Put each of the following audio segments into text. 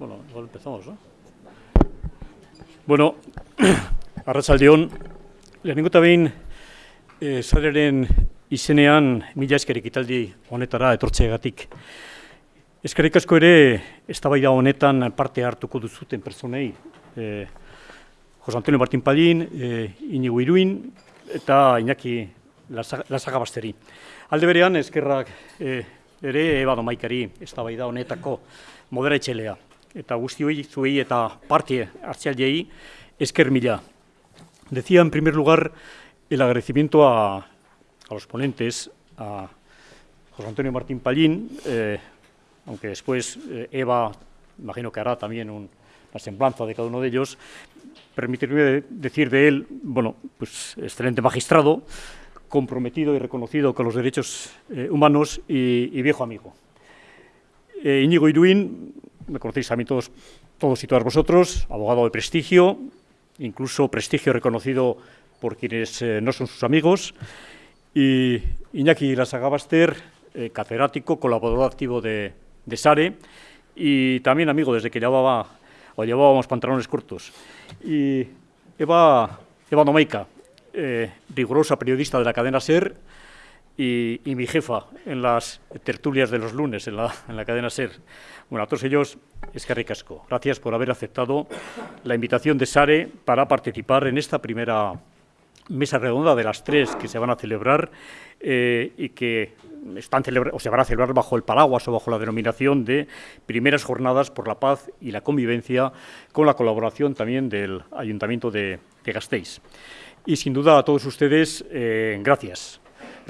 Bueno, igual empezamos, ¿no? Bueno, Arratsaldeon, lehenengo eta behin zareren izenean mila eskerik italdi honetara etortzeagatik. Eskerrik asko ere eztabaida honetan parte hartuko duzuten personei. E, Jose Antonio Martín Pallín, e, Inigo Iruin eta Iñaki Lasaga Basteri. Alde berean, eskerrak e, ere Eba Domaikari eztabaida honetako modera etxelea. Eta guzti hori zuei eta parte hartzialdei esker mila. Decía en primer lugar el agradecimiento a, a los ponentes, a José Antonio Martín Pallín, eh, aunque después eh, Eva, imagino que hará también un, una semblanza de cada uno de ellos, permitirme decir de él, bueno, pues excelente magistrado, comprometido y reconocido con los derechos eh, humanos y, y, viejo amigo. Eh, Íñigo Iruín, me conocéis a mí todos, todos y todas vosotros, abogado de prestigio, incluso prestigio reconocido por quienes eh, no son sus amigos, y Iñaki Lasagabaster, eh, catedrático, colaborador activo de, de, SARE, y también amigo desde que llevaba, o llevábamos pantalones cortos. Y Eva, Eva Domeica, eh, rigurosa periodista de la cadena SER, y, mi jefa en las tertulias de los lunes en la, en la cadena SER. Bueno, a todos ellos, es que ricasco. Gracias por haber aceptado la invitación de SARE para participar en esta primera mesa redonda de las tres que se van a celebrar eh, y que están o se van a celebrar bajo el paraguas o bajo la denominación de primeras jornadas por la paz y la convivencia con la colaboración también del Ayuntamiento de, de Gasteiz. Y sin duda a todos ustedes, eh, gracias.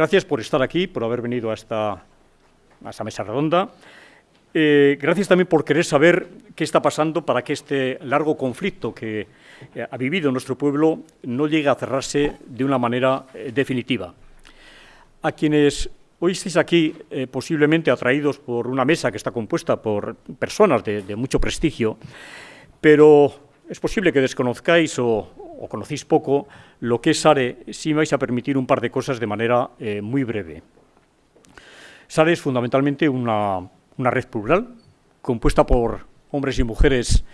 Gracias por estar aquí, por haber venido a esta, a esta mesa redonda. Eh, gracias también por querer saber qué está pasando para que este largo conflicto que eh, ha vivido nuestro pueblo no llegue a cerrarse de una manera eh, definitiva. A quienes hoy estáis aquí, eh, posiblemente atraídos por una mesa que está compuesta por personas de, de mucho prestigio, pero es posible que desconozcáis o, o, conocéis poco lo que es SARE, si me vais a permitir un par de cosas de manera eh, muy breve. SARE es fundamentalmente una, una red plural, compuesta por hombres y mujeres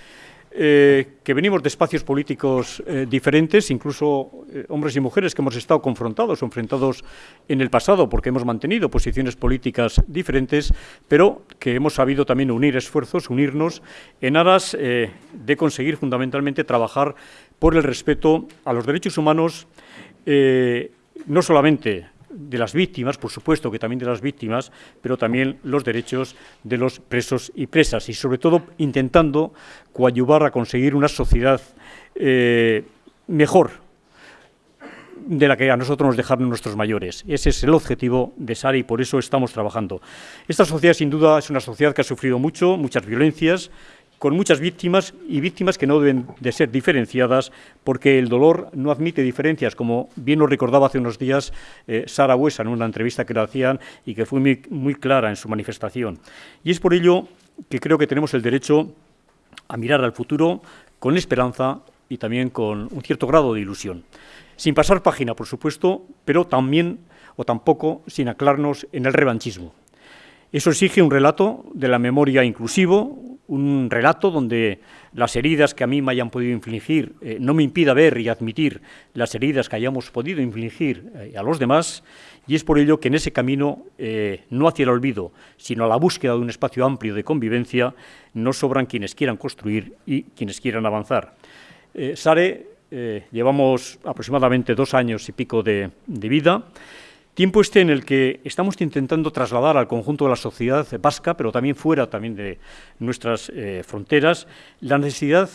eh, que venimos de espacios políticos eh, diferentes, incluso eh, hombres y mujeres que hemos estado confrontados o enfrentados en el pasado porque hemos mantenido posiciones políticas diferentes, pero que hemos sabido también unir esfuerzos, unirnos en aras de conseguir fundamentalmente trabajar por el respeto a los derechos humanos, no solamente de las víctimas, por supuesto que también de las víctimas, pero también los derechos de los presos y presas, y sobre todo intentando coadyuvar a conseguir una sociedad eh, mejor de la que a nosotros nos dejaron nuestros mayores. Ese es el objetivo de SARE y por eso estamos trabajando. Esta sociedad, sin duda, es una sociedad que ha sufrido mucho, muchas violencias, con muchas víctimas y víctimas que no deben de ser diferenciadas porque el dolor no admite diferencias, como bien nos recordaba hace unos días eh, Sara Huesa en una entrevista que le hacían y que fue muy, muy clara en su manifestación. Y es por ello que creo que tenemos el derecho a mirar al futuro con esperanza y también con un cierto grado de ilusión. Sin pasar página, por supuesto, pero también o tampoco sin aclararnos en el revanchismo. Eso exige un relato de la memoria inclusivo, un relato donde las heridas que a mí me hayan podido infligir eh, no me impida ver y admitir las heridas que hayamos podido infligir eh, a los demás, y es por ello que en ese camino, eh, no hacia el olvido, sino a la búsqueda de un espacio amplio de convivencia, no sobran quienes quieran construir y quienes quieran avanzar. Sare, llevamos aproximadamente dos años y pico de vida, Tiempo este en el que estamos intentando trasladar al conjunto de la sociedad vasca, pero también fuera también de nuestras eh, fronteras, la necesidad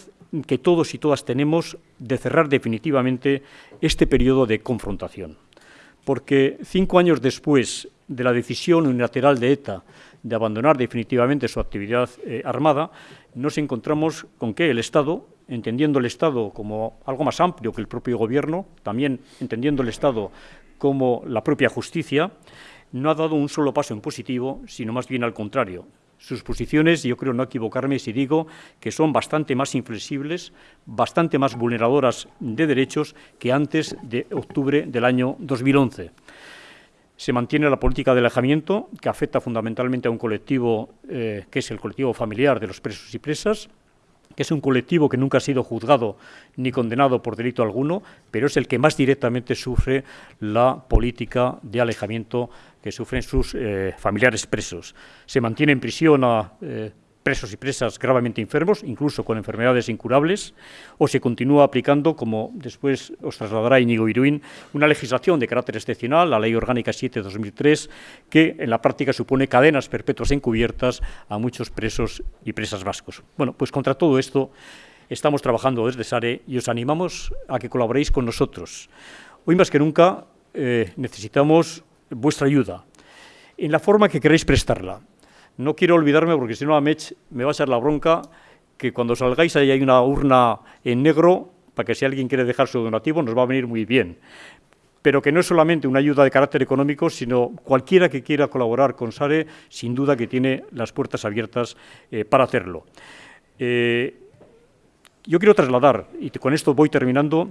que todos y todas tenemos de cerrar definitivamente este periodo de confrontación. Porque cinco años después de la decisión unilateral de ETA de abandonar definitivamente su actividad eh, armada, nos encontramos con que el Estado, entendiendo el Estado como algo más amplio que el propio Gobierno, también entendiendo el Estado como la propia justicia, no ha dado un solo paso en positivo, sino más bien al contrario. Sus posiciones, yo creo no equivocarme si digo que son bastante más inflexibles, bastante más vulneradoras de derechos que antes de octubre del año 2011. Se mantiene la política de alejamiento, que afecta fundamentalmente a un colectivo eh, que es el colectivo familiar de los presos y presas, que es un colectivo que nunca ha sido juzgado ni condenado por delito alguno, pero es el que más directamente sufre la política de alejamiento que sufren sus eh, familiares presos. Se mantiene en prisión a eh, presos y presas gravemente enfermos, incluso con enfermedades incurables, o se continúa aplicando, como después os trasladará Íñigo Iruín, una legislación de carácter excepcional, la Ley Orgánica 7-2003, que en la práctica supone cadenas perpetuas encubiertas a muchos presos y presas vascos. Bueno, pues contra todo esto estamos trabajando desde SARE y os animamos a que colaboréis con nosotros. Hoy más que nunca eh, necesitamos vuestra ayuda en la forma que queréis prestarla. No quiero olvidarme, porque si no a Mech me va a echar la bronca, que cuando salgáis ahí hay una urna en negro, para que si alguien quiere dejar su donativo nos va a venir muy bien. Pero que no es solamente una ayuda de carácter económico, sino cualquiera que quiera colaborar con SARE, sin duda que tiene las puertas abiertas eh, para hacerlo. Eh, yo quiero trasladar, y con esto voy terminando,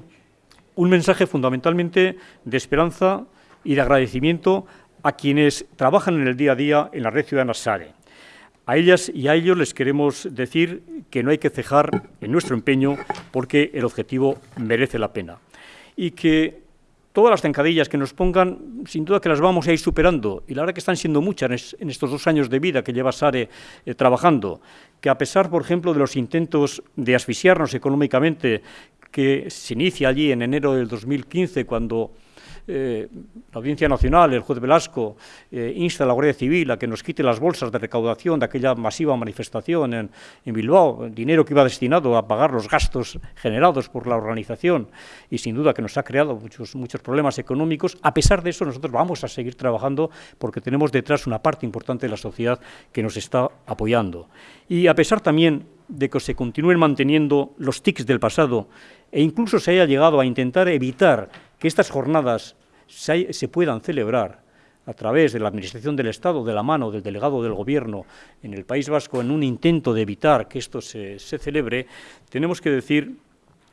un mensaje fundamentalmente de esperanza y de agradecimiento a quienes trabajan en el día a día en la red ciudadana SARE. A ellas y a ellos les queremos decir que no hay que cejar en nuestro empeño porque el objetivo merece la pena. Y que todas las zancadillas que nos pongan, sin duda que las vamos a ir superando. Y la verdad que están siendo muchas en estos dos años de vida que lleva SARE eh, trabajando. Que a pesar, por ejemplo, de los intentos de asfixiarnos económicamente que se inicia allí en enero del 2015, cuando eh, la Audiencia Nacional, el juez Velasco, eh, insta a la Guardia Civil a que nos quite las bolsas de recaudación de aquella masiva manifestación en, Bilbao, dinero que iba destinado a pagar los gastos generados por la organización y sin duda que nos ha creado muchos, muchos problemas económicos. A pesar de eso, nosotros vamos a seguir trabajando porque tenemos detrás una parte importante de la sociedad que nos está apoyando. Y a pesar también de que se continúen manteniendo los tics del pasado e incluso se haya llegado a intentar evitar que estas jornadas se, puedan celebrar a través de la Administración del Estado, de la mano del delegado del Gobierno en el País Vasco, en un intento de evitar que esto se, se celebre, tenemos que decir,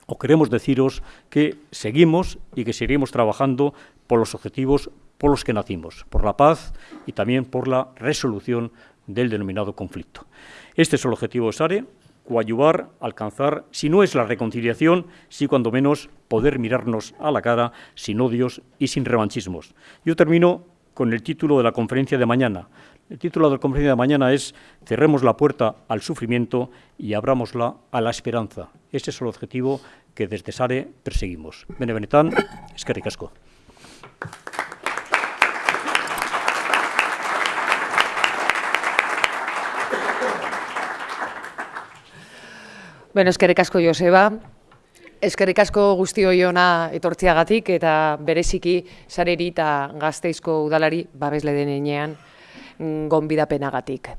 o queremos deciros, que seguimos y que seguiremos trabajando por los objetivos por los que nacimos, por la paz y también por la resolución del denominado conflicto. Este es el objetivo de SARE, coayuvar, alcanzar, si no es la reconciliación, sí cuando menos poder mirarnos a la cara sin odios y sin revanchismos. Yo termino con el título de la conferencia de mañana. El título de la conferencia de mañana es Cerremos la puerta al sufrimiento y abrámosla a la esperanza. Ese es el objetivo que desde SARE perseguimos. Benevenetán, es que ricasco. Bueno, eskerrik asko Joseba, eskerrik asko guztio iona etortziagatik eta bereziki sareri eta gazteizko udalari babesle denean mm, gonbidapenagatik.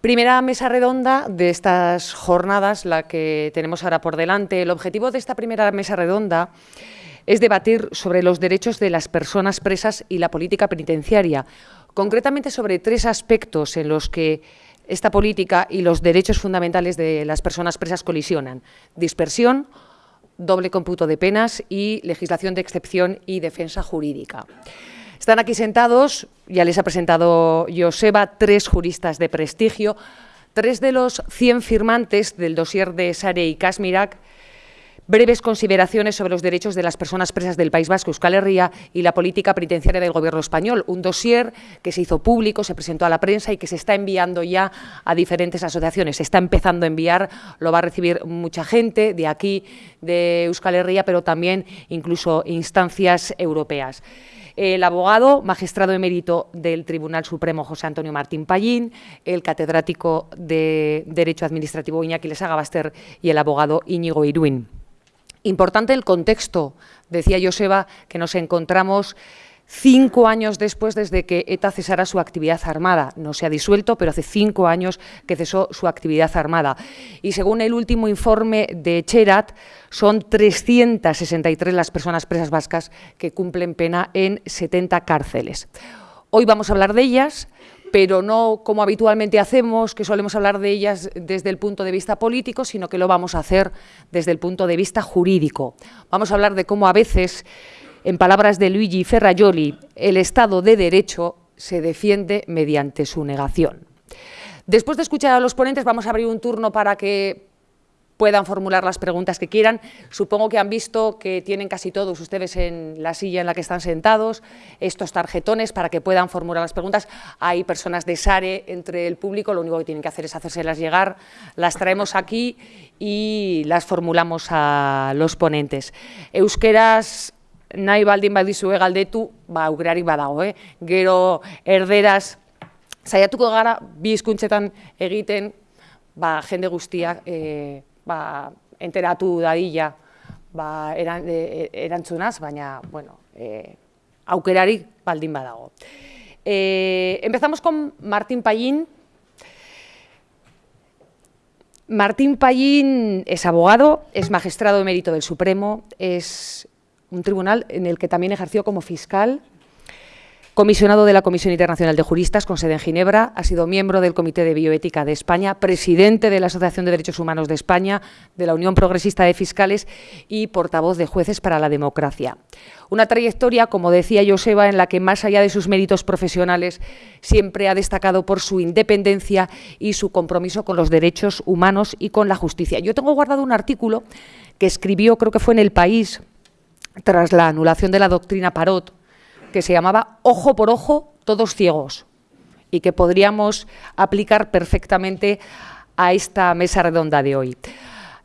Primera mesa redonda de estas jornadas, la que tenemos ahora por delante. El objetivo de esta primera mesa redonda es debatir sobre los derechos de las personas presas y la política penitenciaria, concretamente sobre tres aspectos en los que esta política y los derechos fundamentales de las personas presas colisionan. Dispersión, doble cómputo de penas y legislación de excepción y defensa jurídica. Están aquí sentados, ya les ha presentado Joseba, tres juristas de prestigio, tres de los 100 firmantes del dossier de Sare y Kasmirak breves consideraciones sobre los derechos de las personas presas del País Vasco, Euskal Herria, y la política penitenciaria del Gobierno español. Un dossier que se hizo público, se presentó a la prensa y que se está enviando ya a diferentes asociaciones. Se está empezando a enviar, lo va a recibir mucha gente de aquí, de Euskal Herria, pero también incluso instancias europeas el abogado, magistrado emérito del Tribunal Supremo José Antonio Martín Pallín, el catedrático de Derecho Administrativo Iñaki Lesaga Baster y el abogado Íñigo Iruín. Importante el contexto, decía Joseba, que nos encontramos cinco años después desde que ETA cesara su actividad armada. No se ha disuelto, pero hace cinco años que cesó su actividad armada. Y según el último informe de Cherat, son 363 las personas presas vascas que cumplen pena en 70 cárceles. Hoy vamos a hablar de ellas, pero no como habitualmente hacemos, que solemos hablar de ellas desde el punto de vista político, sino que lo vamos a hacer desde el punto de vista jurídico. Vamos a hablar de cómo a veces En palabras de Luigi Ferrajoli, el Estado de Derecho se defiende mediante su negación. Después de escuchar a los ponentes, vamos a abrir un turno para que puedan formular las preguntas que quieran. Supongo que han visto que tienen casi todos ustedes en la silla en la que están sentados estos tarjetones para que puedan formular las preguntas. Hay personas de SARE entre el público, lo único que tienen que hacer es hacérselas llegar, las traemos aquí y las formulamos a los ponentes. Euskeras nahi baldin badizue galdetu, ba, aukerarik badago, eh? gero erderaz, saiatuko gara, egiten, ba, jende guztiak, eh, ba, enteratu dadila ba, eran, e, erantzunaz, baina, bueno, eh, aukerarik baldin. Eh, empezamos con Martín Pallín. Martín Pallín es abogado, es magistrado emérito del Supremo, es un tribunal en el que también ejerció como fiscal comisionado de la Comisión Internacional de Juristas con sede en Ginebra, ha sido miembro del Comité de Bioética de España, presidente de la Asociación de Derechos Humanos de España, de la Unión Progresista de Fiscales y portavoz de Jueces para la Democracia. Una trayectoria, como decía Joseba, en la que más allá de sus méritos profesionales siempre ha destacado por su independencia y su compromiso con los derechos humanos y con la justicia. Yo tengo guardado un artículo que escribió, creo que fue en El País, tras la anulación de la doctrina Parot, que se llamaba Ojo por Ojo, todos ciegos, y que podríamos aplicar perfectamente a esta mesa redonda de hoy.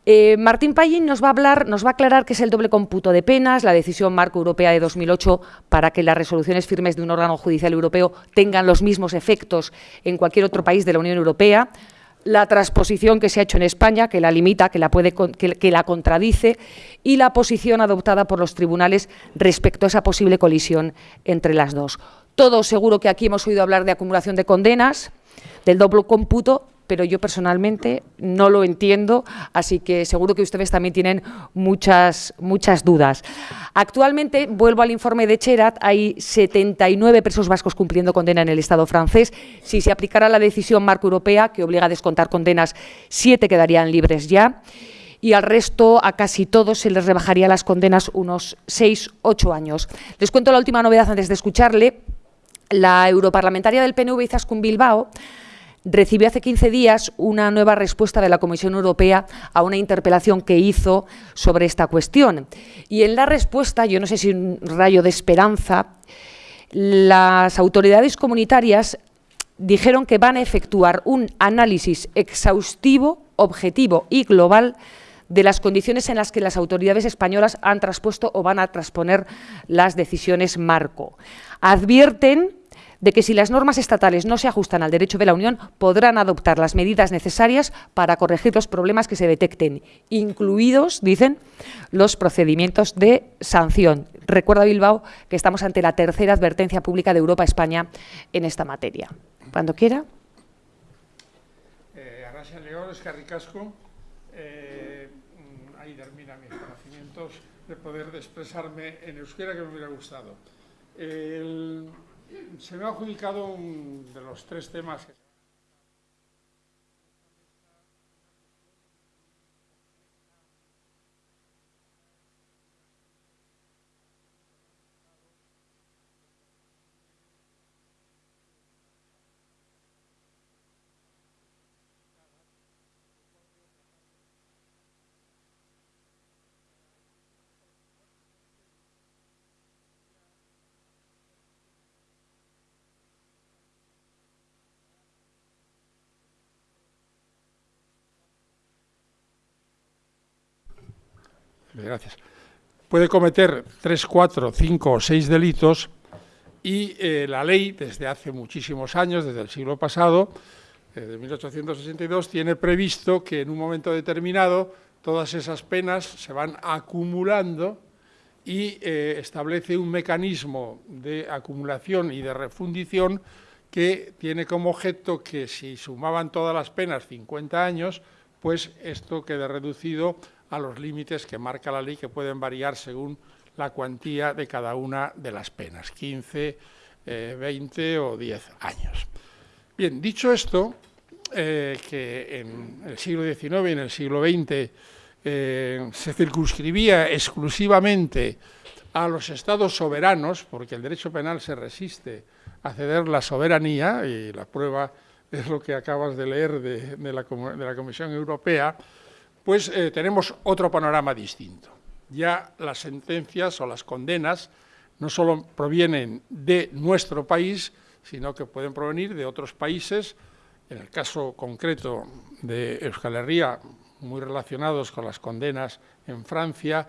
Eh, Martín Pallín nos va a hablar, nos va a aclarar qué es el doble cómputo de penas, la decisión marco europea de 2008 para que las resoluciones firmes de un órgano judicial europeo tengan los mismos efectos en cualquier otro país de la Unión Europea, la transposición que se ha hecho en España, que la limita, que la, puede, que, la contradice, y la posición adoptada por los tribunales respecto a esa posible colisión entre las dos. Todos seguro que aquí hemos oído hablar de acumulación de condenas, del doble cómputo, pero yo personalmente no lo entiendo, así que seguro que ustedes también tienen muchas, muchas dudas. Actualmente, vuelvo al informe de Cherat, hay 79 presos vascos cumpliendo condena en el Estado francés. Si se aplicara la decisión marco europea, que obliga a descontar condenas, siete quedarían libres ya y al resto, a casi todos, se les rebajaría las condenas unos 6, 8 años. Les cuento la última novedad antes de escucharle. La europarlamentaria del PNV, Izaskun Bilbao, recibió hace 15 días una nueva respuesta de la Comisión Europea a una interpelación que hizo sobre esta cuestión. Y en la respuesta, yo no sé si un rayo de esperanza, las autoridades comunitarias dijeron que van a efectuar un análisis exhaustivo, objetivo y global de las condiciones en las que las autoridades españolas han traspuesto o van a transponer las decisiones marco. Advierten de que si las normas estatales no se ajustan al derecho de la Unión, podrán adoptar las medidas necesarias para corregir los problemas que se detecten, incluidos, dicen, los procedimientos de sanción. Recuerda Bilbao que estamos ante la tercera advertencia pública de Europa España en esta materia. Cuando quiera. Eh, León, es eh, ahí terminan mis conocimientos de poder expresarme en euskera que me hubiera gustado. Se me ha adjudicado un de los tres temas que Puede cometer tres, cuatro, cinco o seis delitos y eh, la ley, desde hace muchísimos años, desde el siglo pasado, desde 1862, tiene previsto que en un momento determinado todas esas penas se van acumulando y eh, establece un mecanismo de acumulación y de refundición que tiene como objeto que si sumaban todas las penas 50 años, pues esto quede reducido a los límites que marca la ley, que pueden variar según la cuantía de cada una de las penas, 15, 20 eh, o 10 años. Bien, dicho esto, eh, que en el siglo XIX y en el siglo XX eh, se circunscribía exclusivamente a los estados soberanos, porque el derecho penal se resiste a ceder la soberanía, y la prueba es lo que acabas de leer de, la, Comisión Europea, pues eh, tenemos otro panorama distinto. Ya las sentencias o las condenas no solo provienen de nuestro país, sino que pueden provenir de otros países, en el caso concreto de Euskal Herria, muy relacionados con las condenas en Francia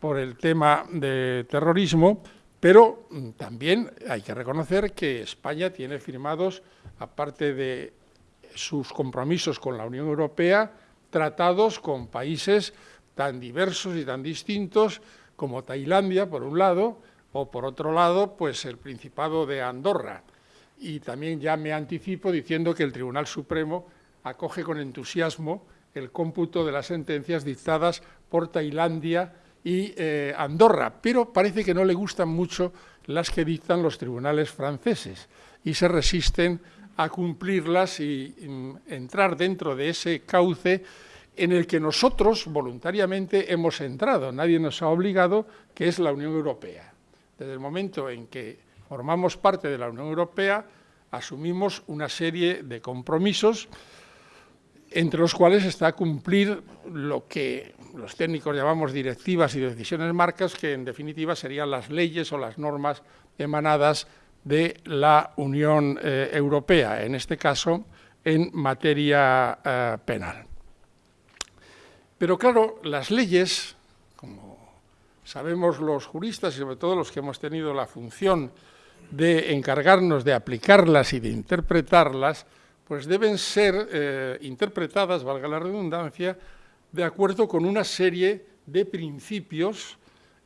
por el tema de terrorismo, pero mm, también hay que reconocer que España tiene firmados, aparte de sus compromisos con la Unión Europea, tratados con países tan diversos y tan distintos como Tailandia, por un lado, o por otro lado, pues el Principado de Andorra. Y también ya me anticipo diciendo que el Tribunal Supremo acoge con entusiasmo el cómputo de las sentencias dictadas por Tailandia y eh, Andorra, pero parece que no le gustan mucho las que dictan los tribunales franceses y se resisten a cumplirlas y entrar dentro de ese cauce en el que nosotros voluntariamente hemos entrado, nadie nos ha obligado, que es la Unión Europea. Desde el momento en que formamos parte de la Unión Europea, asumimos una serie de compromisos entre los cuales está cumplir lo que los técnicos llamamos directivas y decisiones marcas, que en definitiva serían las leyes o las normas emanadas de la Unión eh, Europea, en este caso en materia eh, penal. Pero claro, las leyes, como sabemos los juristas y sobre todo los que hemos tenido la función de encargarnos de aplicarlas y de interpretarlas, pues deben ser eh, interpretadas, valga la redundancia, de acuerdo con una serie de principios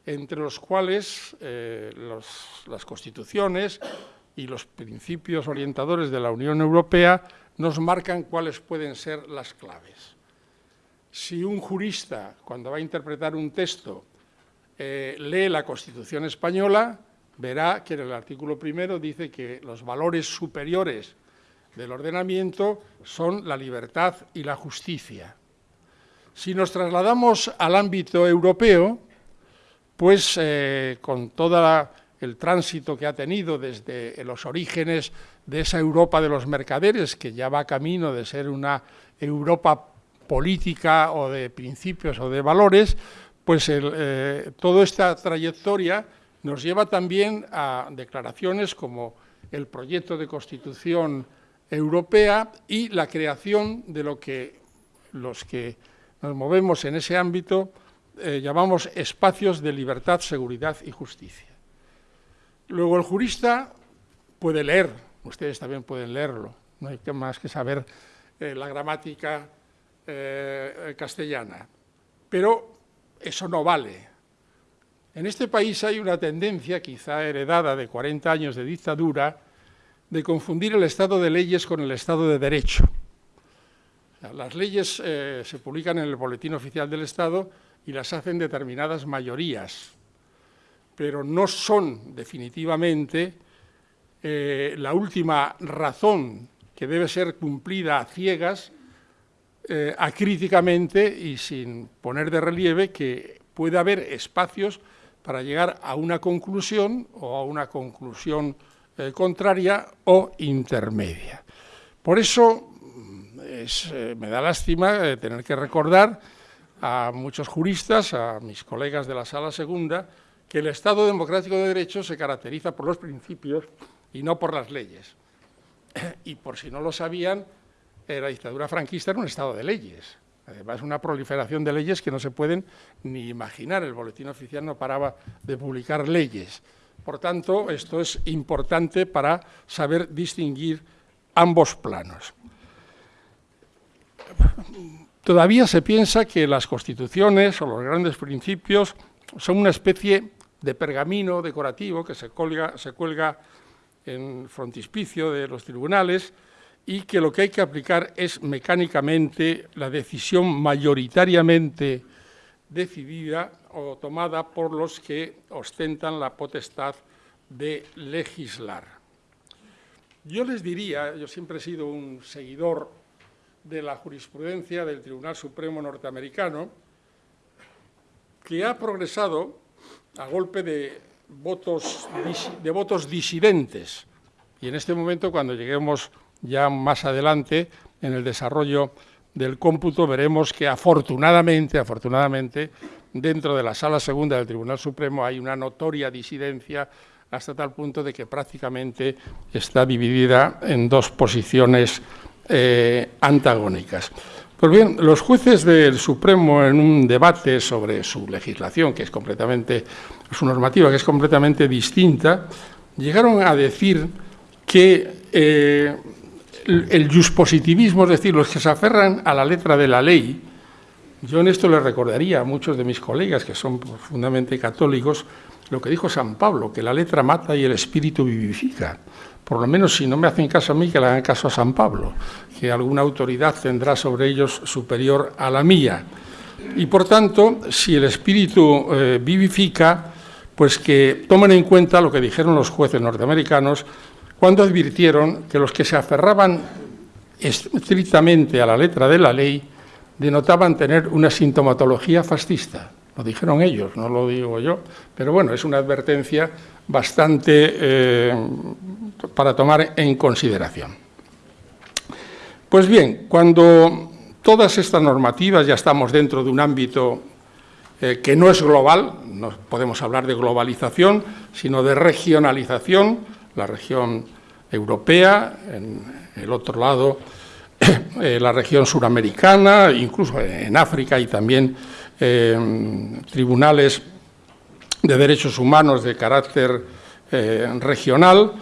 entre los cuales eh, las constituciones y los principios orientadores de la Unión Europea nos marcan cuáles pueden ser las claves. Si un jurista, cuando va a interpretar un texto, eh, lee la Constitución española, verá que en el artículo primero dice que los valores superiores del ordenamiento son la libertad y la justicia. Si nos trasladamos al ámbito europeo, pues eh, con todo el tránsito que ha tenido desde los orígenes de esa Europa de los mercaderes, que ya va camino de ser una Europa política o de principios o de valores, pues eh, toda esta trayectoria nos lleva también a declaraciones como el proyecto de constitución europea y la creación de lo que los que nos movemos en ese ámbito eh, llamamos espacios de libertad, seguridad y justicia. Luego el jurista puede leer, ustedes también pueden leerlo, no hay más que saber eh, la gramática eh, castellana, pero eso no vale. En este país hay una tendencia, quizá heredada de 40 años de dictadura, de confundir el Estado de leyes con el Estado de derecho. Las leyes se publican en el Boletín Oficial del Estado y las hacen determinadas mayorías, pero no son definitivamente eh, la última razón que debe ser cumplida a ciegas, eh, acríticamente y sin poner de relieve que puede haber espacios para llegar a una conclusión o a una conclusión eh, contraria o intermedia. Por eso mm, eh, me da lástima tener que recordar a muchos juristas, a mis colegas de la Sala Segunda, que el Estado democrático de derecho se caracteriza por los principios y no por las leyes. Y por si no lo sabían, la dictadura franquista era un Estado de leyes. Además, una proliferación de leyes que no se pueden ni imaginar. El boletín oficial no paraba de publicar leyes. Por tanto, esto es importante para saber distinguir ambos planos. Todavía se piensa que las constituciones o los grandes principios son una especie de pergamino decorativo que se, se cuelga en frontispicio de los tribunales y que lo que hay que aplicar es mecánicamente la decisión mayoritariamente decidida o tomada por los que ostentan la potestad de legislar. Yo les diría, yo siempre he sido un seguidor de la jurisprudencia del Tribunal Supremo norteamericano, que ha progresado a golpe de votos, de votos disidentes. Y en este momento, cuando lleguemos ya más adelante en el desarrollo del cómputo, veremos que afortunadamente, afortunadamente, dentro de la Sala Segunda del Tribunal Supremo hay una notoria disidencia hasta tal punto de que prácticamente está dividida en dos posiciones eh, antagónicas. Pues bien, los jueces del Supremo en un debate sobre su legislación, que es completamente, su normativa, que es completamente distinta, llegaron a decir que eh, el positivismo, es decir, los que se aferran a la letra de la ley, yo en esto les recordaría a muchos de mis colegas que son profundamente católicos, lo que dijo San Pablo, que la letra mata y el espíritu vivifica. Por lo menos si no me hacen caso a mí, que le hagan caso a San Pablo, que alguna autoridad tendrá sobre ellos superior a la mía. Y por tanto, si el espíritu eh, vivifica, pues que tomen en cuenta lo que dijeron los jueces norteamericanos cuando advirtieron que los que se aferraban estrictamente a la letra de la ley denotaban tener una sintomatología fascista. Lo dijeron ellos, no lo digo yo, pero bueno, es una advertencia bastante eh, para tomar en consideración. Pues bien, cuando todas estas normativas ya estamos dentro de un ámbito eh, que no es global, no podemos hablar de globalización, sino de regionalización, la región europea, en el otro lado eh, la región suramericana, incluso en África y también eh, tribunales de derechos humanos de carácter eh, regional,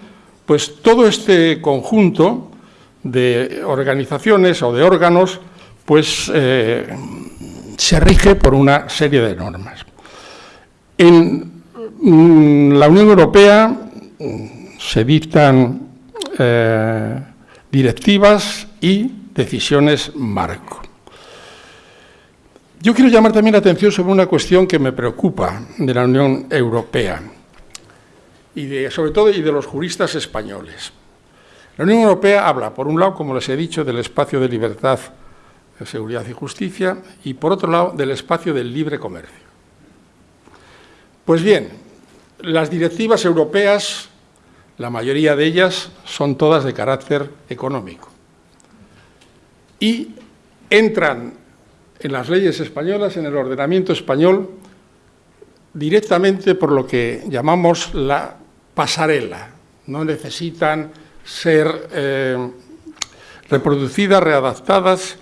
pues todo este conjunto de organizaciones o de órganos pues se rige por una serie de normas. En mm, la Unión Europea mm, se dictan directivas y decisiones marco. Yo quiero llamar también la atención sobre una cuestión que me preocupa de la Unión Europea y sobre todo y de los juristas españoles. La Unión Europea habla, por un lado, como les he dicho, del espacio de libertad, seguridad y justicia, y por otro lado, del espacio del libre comercio. Pues bien, las directivas europeas, la mayoría de ellas, son todas de carácter económico y entran en las leyes españolas, en el ordenamiento español, directamente por lo que llamamos la pasarela. No necesitan ser eh, reproducidas, readaptadas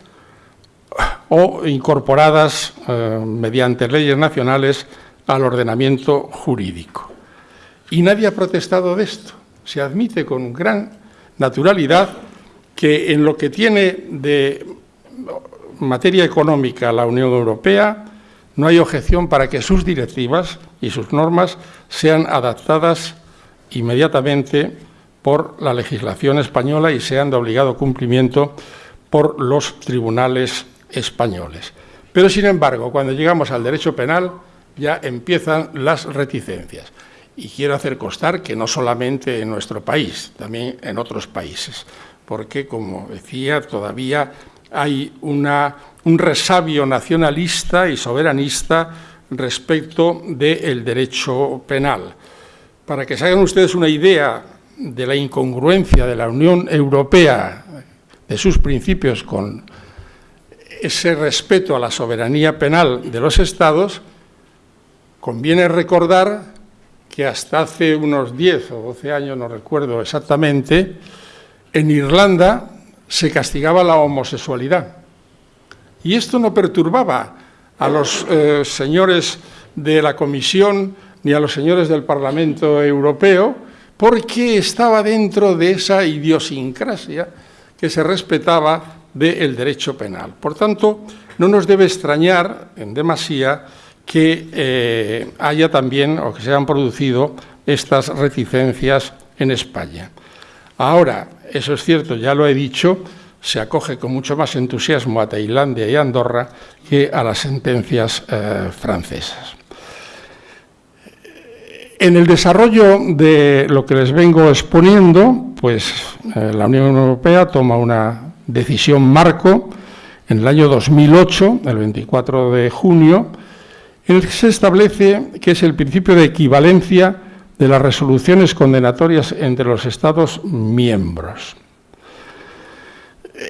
o incorporadas eh, mediante leyes nacionales al ordenamiento jurídico. Y nadie ha protestado de esto. Se admite con gran naturalidad que en lo que tiene de materia económica la Unión Europea no hay objeción para que sus directivas y sus normas sean adaptadas inmediatamente por la legislación española y sean de obligado cumplimiento por los tribunales españoles. Pero, sin embargo, cuando llegamos al derecho penal ya empiezan las reticencias. Y quiero hacer constar que no solamente en nuestro país, también en otros países porque, como decía, todavía hay un resabio nacionalista y soberanista respecto del derecho penal. Para que se hagan ustedes una idea de la incongruencia de la Unión Europea, de sus principios con ese respeto a la soberanía penal de los Estados, conviene recordar que hasta hace unos 10 o 12 años, no recuerdo exactamente, en Irlanda se castigaba la homosexualidad. Y esto no perturbaba a los eh, señores de la Comisión ni a los señores del Parlamento Europeo, porque estaba dentro de esa idiosincrasia que se respetaba del derecho penal. Por tanto, no nos debe extrañar en demasía que eh, haya también o que se hayan producido estas reticencias en España. Ahora, eso es cierto, ya lo he dicho, se acoge con mucho más entusiasmo a Tailandia y Andorra que a las sentencias eh, francesas. En el desarrollo de lo que les vengo exponiendo, pues eh, la Unión Europea toma una decisión marco en el año 2008, el 24 de junio, en el que se establece que es el principio de equivalencia de las resoluciones condenatorias entre los Estados miembros.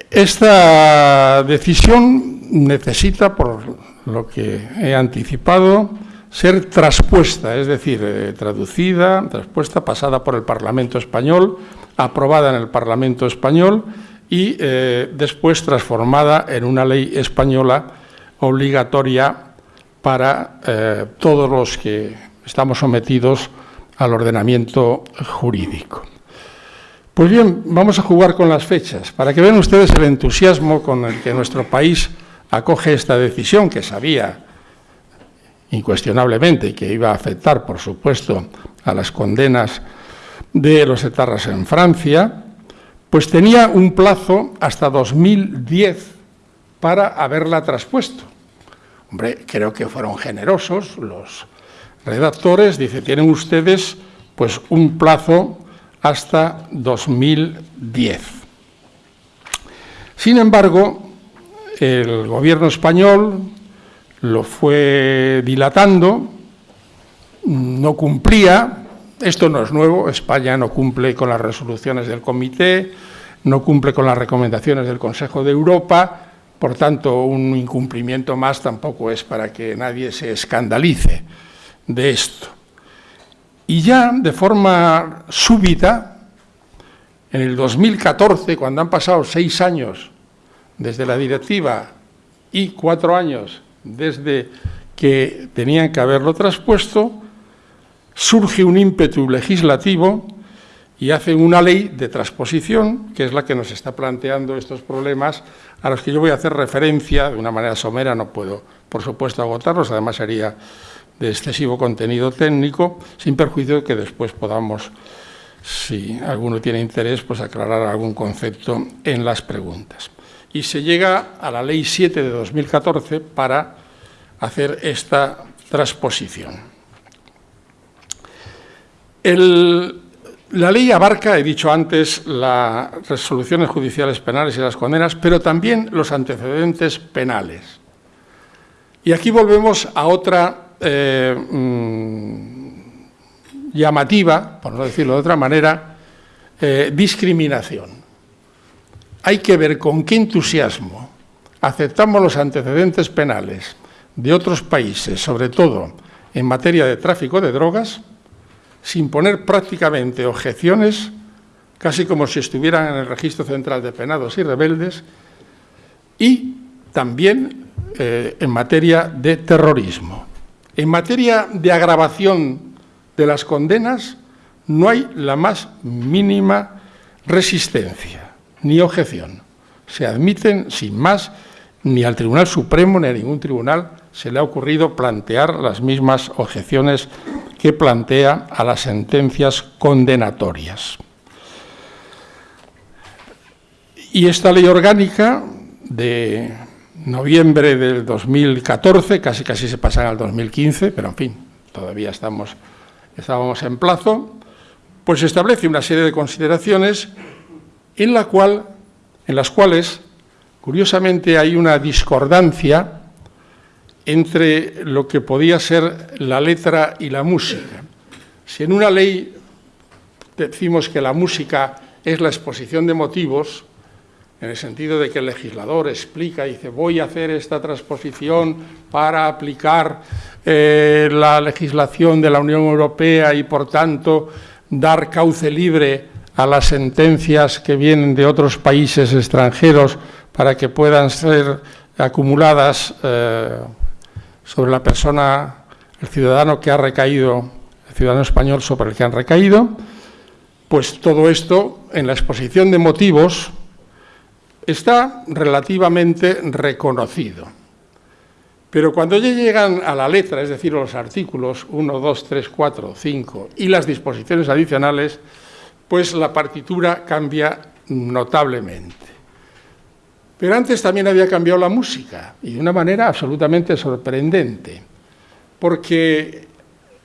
Esta decisión necesita, por lo que he anticipado, ser traspuesta, es decir, eh, traducida, traspuesta, pasada por el Parlamento español, aprobada en el Parlamento español y eh, después transformada en una ley española obligatoria para eh, todos los que estamos sometidos al ordenamiento jurídico. Pues bien, vamos a jugar con las fechas, para que vean ustedes el entusiasmo con el que nuestro país acoge esta decisión, que sabía incuestionablemente que iba a afectar, por supuesto, a las condenas de los etarras en Francia, pues tenía un plazo hasta 2010 para haberla traspuesto. Hombre, creo que fueron generosos los redactores, dice, tienen ustedes pues un plazo hasta 2010. Sin embargo, el gobierno español lo fue dilatando, no cumplía, esto no es nuevo, España no cumple con las resoluciones del comité, no cumple con las recomendaciones del Consejo de Europa, por tanto, un incumplimiento más tampoco es para que nadie se escandalice de esto. Y ya de forma súbita, en el 2014, cuando han pasado seis años desde la directiva y cuatro años desde que tenían que haberlo traspuesto, surge un ímpetu legislativo y hacen una ley de transposición, que es la que nos está planteando estos problemas, a los que yo voy a hacer referencia de una manera somera, no puedo, por supuesto, agotarlos, además sería de excesivo contenido técnico, sin perjuicio de que después podamos, si alguno tiene interés, pues aclarar algún concepto en las preguntas. Y se llega a la Ley 7 de 2014 para hacer esta transposición. la ley abarca, he dicho antes, las resoluciones judiciales penales y las condenas, pero también los antecedentes penales. Y aquí volvemos a otra eh, mm, llamativa, por no decirlo de otra manera, eh, discriminación. Hay que ver con qué entusiasmo aceptamos los antecedentes penales de otros países, sobre todo en materia de tráfico de drogas, sin poner prácticamente objeciones, casi como si estuvieran en el Registro Central de Penados y Rebeldes, y también eh, en materia de terrorismo. En materia de agravación de las condenas, no hay la más mínima resistencia ni objeción. Se admiten sin más, ni al Tribunal Supremo ni a ningún tribunal se le ha ocurrido plantear las mismas objeciones que plantea a las sentencias condenatorias. Y esta ley orgánica de noviembre del 2014, casi casi se pasan al 2015, pero en fin, todavía estamos, estábamos en plazo, pues establece una serie de consideraciones en, la cual, en las cuales, curiosamente, hay una discordancia entre lo que podía ser la letra y la música. Si en una ley decimos que la música es la exposición de motivos, en el sentido de que el legislador explica y dice voy a hacer esta transposición para aplicar eh, la legislación de la Unión Europea y por tanto dar cauce libre a las sentencias que vienen de otros países extranjeros para que puedan ser acumuladas eh, sobre la persona, el ciudadano que ha recaído, el ciudadano español sobre el que han recaído, pues todo esto en la exposición de motivos está relativamente reconocido. Pero cuando ya llegan a la letra, es decir, los artículos 1, 2, 3, 4, 5 y las disposiciones adicionales, pues la partitura cambia notablemente. Pero antes también había cambiado la música, y de una manera absolutamente sorprendente, porque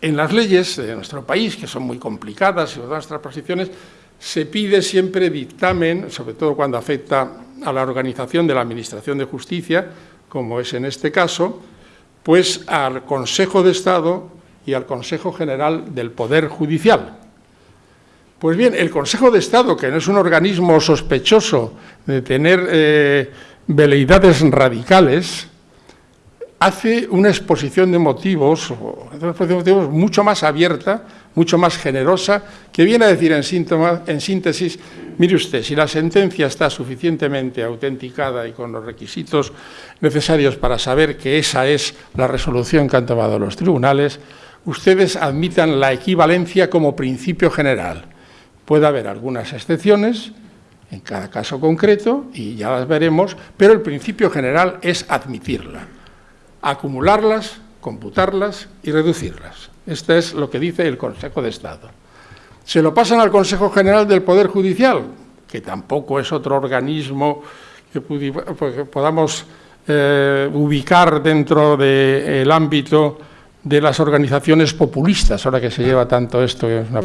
en las leyes de nuestro país, que son muy complicadas y otras transposiciones, se pide siempre dictamen, sobre todo cuando afecta a la organización de la Administración de Justicia, como es en este caso, Pues al Consejo de Estado y al Consejo General del Poder Judicial. Pues bien, el Consejo de Estado, que no es un organismo sospechoso de tener eh, veleidades radicales, hace una exposición de motivos, una exposición de motivos mucho más abierta, mucho más generosa, que viene a decir en, en síntesis, mire usted, si la sentencia está suficientemente autenticada y con los requisitos necesarios para saber que esa es la resolución que han tomado los tribunales, ustedes admitan la equivalencia como principio general. Puede haber algunas excepciones en cada caso concreto, y ya las veremos, pero el principio general es admitirla, acumularlas, computarlas y reducirlas. Esto es lo que dice el Consejo de Estado. Se lo pasan al Consejo General del Poder Judicial, que tampoco es otro organismo que pues, podamos eh, ubicar dentro del ámbito de las organizaciones populistas, ahora que se lleva tanto esto, es una